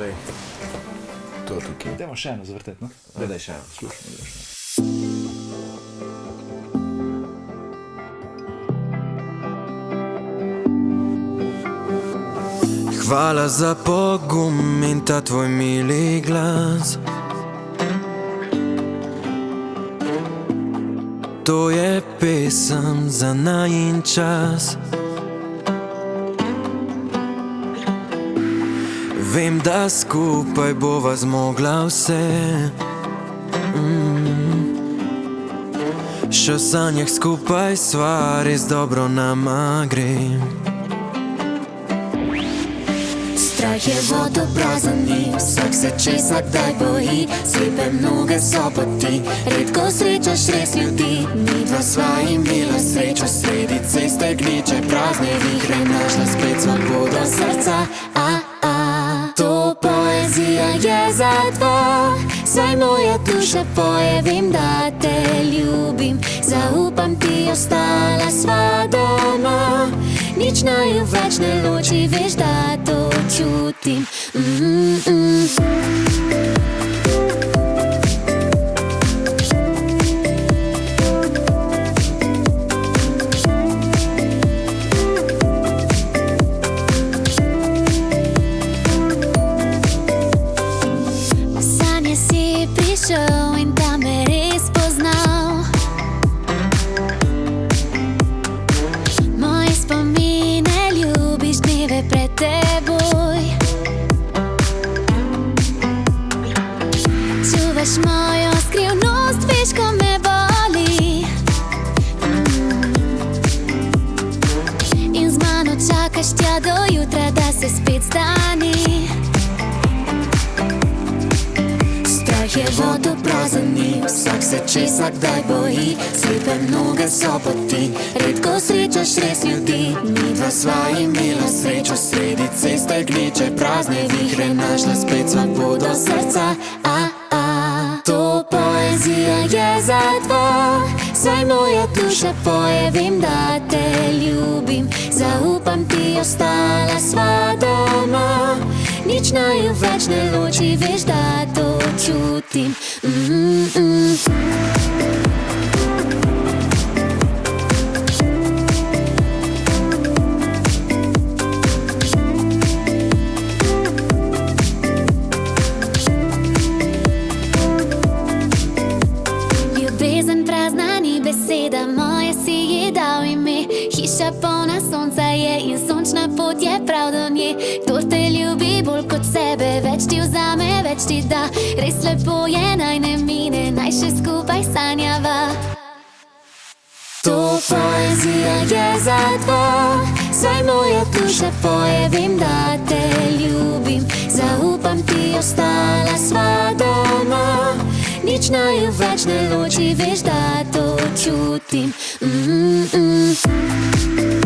Lej, to tukaj. Dajmo še eno zavrteti, no? Daj še eno. Slušamo, da še. Hvala za pogum in ta tvoj mili glas. To je pesem za najin čas. Vem, da skupaj bova zmogla vse. Mm. Še v sanjah skupaj sva res dobro nama gre. Strah je vodo prazen ni, vsak se česa kdaj boji, slepe noge so poti, redko srečaš res ljudi. Mi dva sva imela srečo, sredi ceste gneče prazne vihre, našla spet svobodo srca. A, a, to poezija je za dva, saj moja duša poje, vem, da te ljubim, zaupam ti, ostala sva doma. Nič Čuvaš mojo skrivnost, veš, ko me boli. In z mano čakaš tja do jutra, da se spet stani. Strah je vodo prazen ni, vsak se česa kdaj boji, slepe noge so poti, redko srečaš res ljudi. Mi dva sva imela srečo, sredi ceste gneče prazne vihre, našla spet svobodo srca. A, a, to poezija je za dva, saj moja duša poje, vem, da te ljubim, zaupam ti, ostala sva doma. Nič naju več ne loči, veš, da to čutim. Mm -mm. Dal ime. Hiša polna sonca je in sončna pot je prav do nje. Kdo te ljubi bolj kot sebe, več ti vzame, več ti da. Res lepo je, naj ne mine, naj še skupaj sanjava. To poezija je za dva, saj moja duša poje, vem, da te ljubim. Zaupam ti, ostala sva doma. Nič naju več ne loči, veš, da to čutim. Mm -mm.